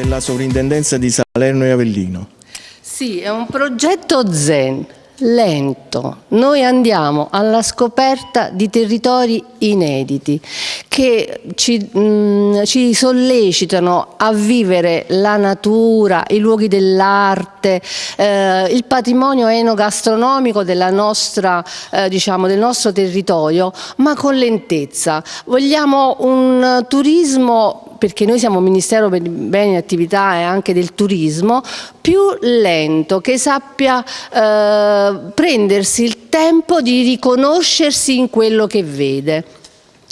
della sovrintendenza di Salerno e Avellino. Sì, è un progetto zen, lento. Noi andiamo alla scoperta di territori inediti che ci, mh, ci sollecitano a vivere la natura, i luoghi dell'arte, eh, il patrimonio enogastronomico nostra, eh, diciamo, del nostro territorio, ma con lentezza. Vogliamo un turismo perché noi siamo Ministero per i beni e attività e anche del turismo, più lento, che sappia eh, prendersi il tempo di riconoscersi in quello che vede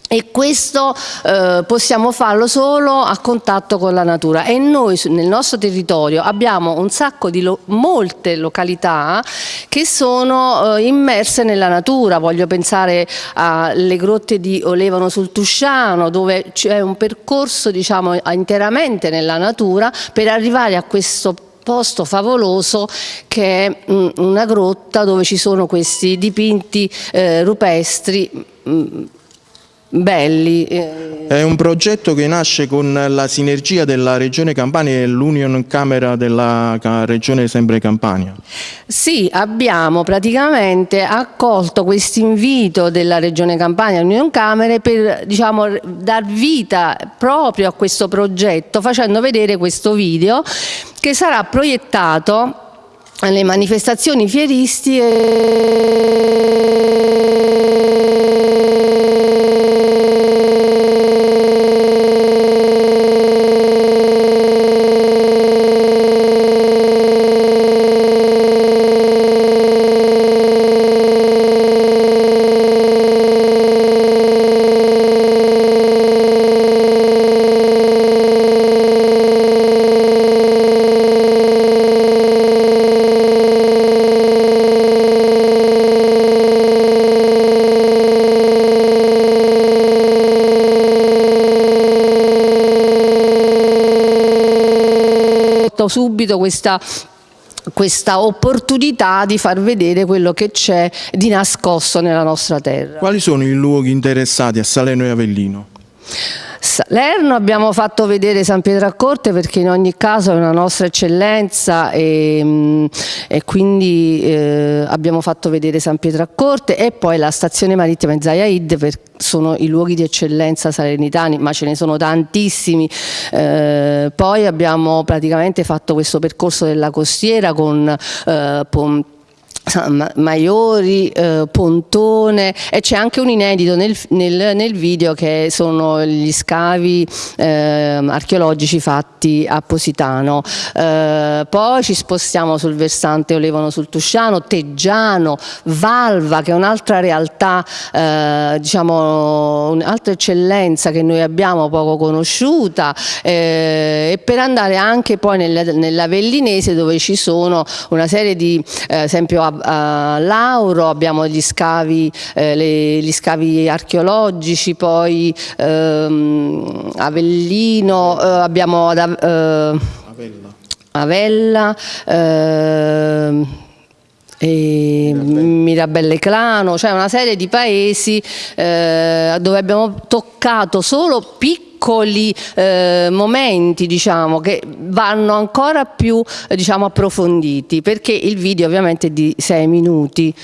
e questo eh, possiamo farlo solo a contatto con la natura. E noi nel nostro territorio abbiamo un sacco di lo molte località che sono eh, immerse nella natura, voglio pensare alle grotte di Olevano sul Tusciano dove c'è un percorso diciamo interamente nella natura per arrivare a questo posto favoloso che è mh, una grotta dove ci sono questi dipinti eh, rupestri mh, belli. Eh. È un progetto che nasce con la sinergia della Regione Campania e l'Union Camera della Regione sempre Campania. Sì, abbiamo praticamente accolto questo invito della Regione Campania e l'Union Camera per diciamo, dar vita proprio a questo progetto facendo vedere questo video che sarà proiettato alle manifestazioni fieristiche subito questa questa opportunità di far vedere quello che c'è di nascosto nella nostra terra. Quali sono i luoghi interessati a Salerno e Avellino? Salerno abbiamo fatto vedere San Pietro a Corte perché in ogni caso è una nostra eccellenza e, mm, e quindi eh, abbiamo fatto vedere San Pietro a Corte e poi la stazione marittima in Zayaid per, sono i luoghi di eccellenza salernitani ma ce ne sono tantissimi. Eh, poi abbiamo praticamente fatto questo percorso della costiera con eh, Maiori, eh, Pontone e c'è anche un inedito nel, nel, nel, video che sono gli scavi eh, archeologici fatti a Positano. Eh, poi ci spostiamo sul versante Olevano sul Tusciano, Teggiano, Valva che è un'altra realtà, eh, diciamo un'altra eccellenza che noi abbiamo poco conosciuta eh, e per andare anche poi nella Vellinese dove ci sono una serie di, eh, esempio a Lauro, abbiamo gli scavi, eh, le, gli scavi archeologici, poi ehm, Avellino, eh, abbiamo ad, eh, Avella, Avella e Mirabelle. Clano, cioè una serie di paesi eh, dove abbiamo toccato solo piccoli piccoli eh, momenti diciamo, che vanno ancora più diciamo, approfonditi perché il video ovviamente è di sei minuti